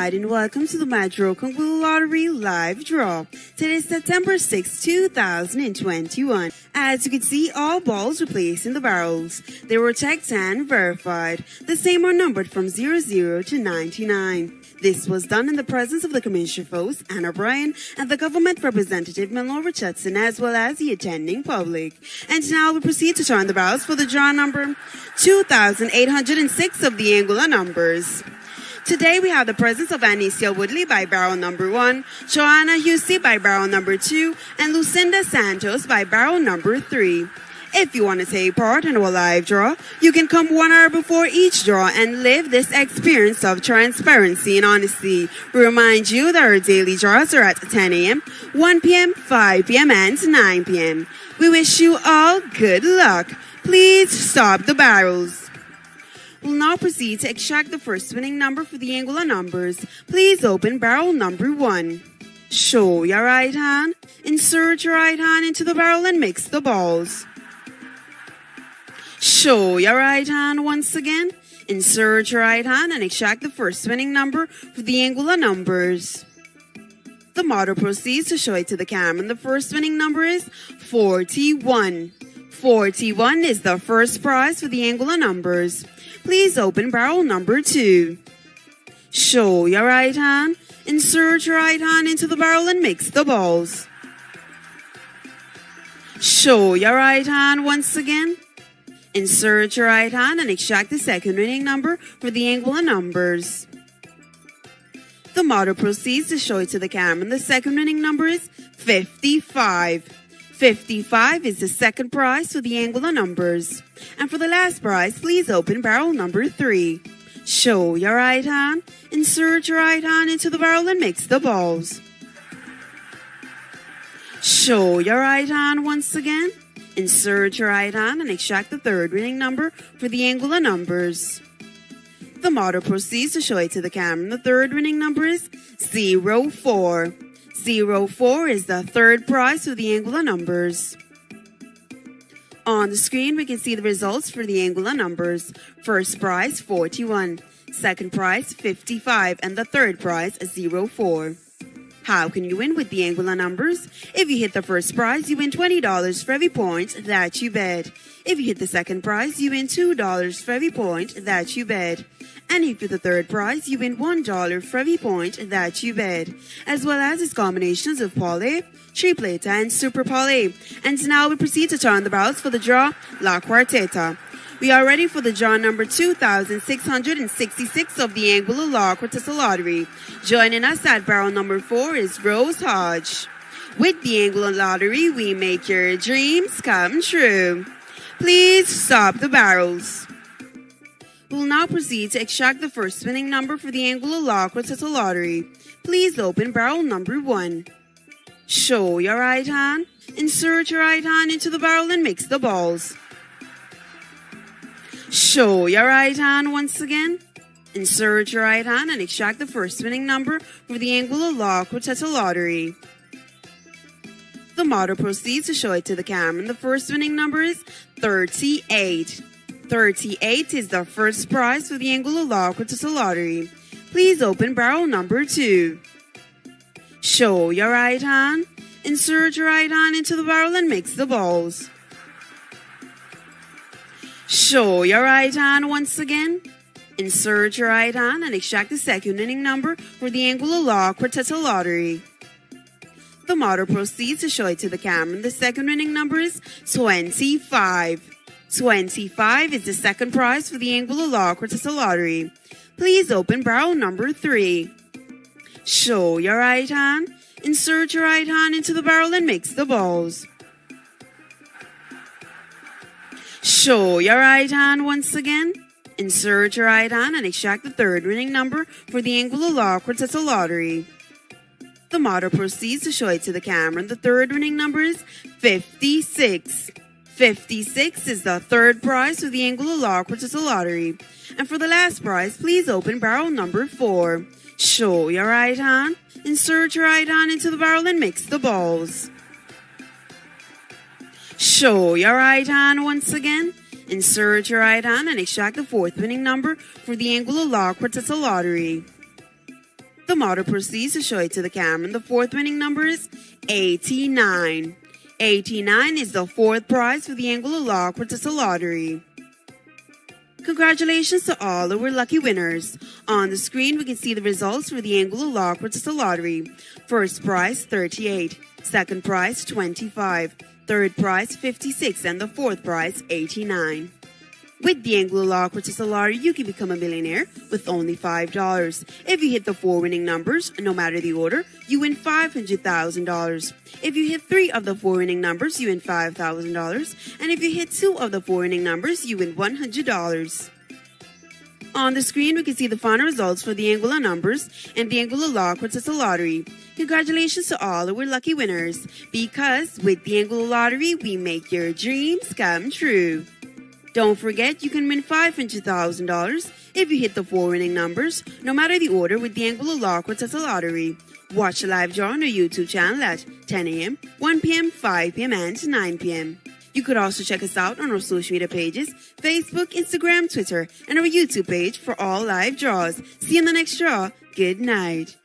night and welcome to the Metro Congo Lottery live draw. Today is September 6, 2021. As you can see, all balls were placed in the barrels. They were checked and verified. The same are numbered from 00 to 99. This was done in the presence of the Commissioner Foes, Anna Bryan, and the government representative Milton Richardson, as well as the attending public. And now we proceed to turn the barrels for the draw number 2806 of the Anguilla numbers. Today we have the presence of Anicia Woodley by barrel number one, Joanna Husey by barrel number two, and Lucinda Santos by barrel number three. If you want to take part in our live draw, you can come one hour before each draw and live this experience of transparency and honesty. We remind you that our daily draws are at 10 a.m., 1 p.m., 5 p.m., and 9 p.m. We wish you all good luck. Please stop the barrels. We'll now proceed to extract the first winning number for the Anguilla numbers. Please open barrel number one. Show your right hand. Insert your right hand into the barrel and mix the balls. Show your right hand once again. Insert your right hand and extract the first winning number for the Anguilla numbers. The model proceeds to show it to the camera. And the first winning number is 41. 41 is the first prize for the Anguilla numbers. Please open barrel number two. Show your right hand. Insert your right hand into the barrel and mix the balls. Show your right hand once again. Insert your right hand and extract the second winning number for the Anguilla numbers. The model proceeds to show it to the camera. And the second winning number is 55. 55 is the second prize for the Anguilla numbers. And for the last prize, please open barrel number 3. Show your right hand, insert your right hand into the barrel and mix the balls. Show your right hand once again, insert your right hand and extract the third winning number for the Anguilla numbers. The model proceeds to show it to the camera. The third winning number is 04. 04 is the third prize for the Anguilla numbers. On the screen, we can see the results for the Anguilla numbers. First prize, 41. Second prize, 55. And the third prize, 04. How can you win with the Anguilla numbers? If you hit the first prize, you win $20 for every point that you bet. If you hit the second prize, you win $2 for every point that you bet. And if you hit the third prize, you win $1 for every point that you bet. As well as its combinations of Parlay, Tripleta, and Super Parlay. And now we proceed to turn the barrels for the draw La Quarteta. We are ready for the draw number 2666 of the Anguilla La Quarteta Lottery. Joining us at barrel number 4 is Rose Hodge. With the Anguilla Lottery, we make your dreams come true. Please stop the barrels. We'll now proceed to extract the first spinning number for the Anguilla La Quarteta Lottery. Please open barrel number 1. Show your right hand. Insert your right hand into the barrel and mix the balls. Show your right hand once again. Insert your right hand and extract the first winning number for the Anguilla La Quarteta Lottery. The model proceeds to show it to the camera. The first winning number is 38. 38 is the first prize for the Anguilla La Quarteta Lottery. Please open barrel number 2. Show your right hand. Insert your right hand into the barrel and mix the balls. Show your right hand once again. Insert your right hand and extract the second winning number for the Anguilla La Quarteta Lottery. The model proceeds to show it to the camera. The second winning number is 25. 25 is the second prize for the Anguilla La Quarteta Lottery. Please open barrel number 3. Show your right hand. Insert your right hand into the barrel and mix the balls. Show your right hand once again. Insert your right hand and extract the third winning number for the Anguilla La Quarteta Lottery. The model proceeds to show it to the camera. The third winning number is 56. 56 is the third prize for the Anguilla La Quarteta Lottery. And for the last prize, please open barrel number 4. Show your right hand. Insert your right hand into the barrel and mix the balls. Show your right hand once again. Insert your right hand and extract the fourth winning number for the Anguilla La Quarteta Lottery. The model proceeds to show it to the camera. And the fourth winning number is 89. 89 is the fourth prize for the Anguilla La Quarteta Lottery. Congratulations to all of our lucky winners. On the screen, we can see the results for the Anguilla La Quarteta Lottery. First prize, 38. Second prize, 25. Third prize, 56. And the fourth prize, 89. With the La Quarteta Lottery, you can become a millionaire with only $5. If you hit the four winning numbers, no matter the order, you win $500,000. If you hit three of the four winning numbers, you win $5,000. And if you hit two of the four winning numbers, you win $100. On the screen, we can see the final results for the Anguilla numbers and the Anguilla La Quarteta Lottery. Congratulations to all our lucky winners, because with the Anguilla Lottery, we make your dreams come true. Don't forget, you can win $500,000 if you hit the four winning numbers, no matter the order with the Anguilla La Quarteta Lottery. Watch the live draw on our YouTube channel at 10 a.m., 1 p.m., 5 p.m., and 9 p.m. You could also check us out on our social media pages Facebook, Instagram, Twitter, and our YouTube page for all live draws. See you in the next draw. Good night.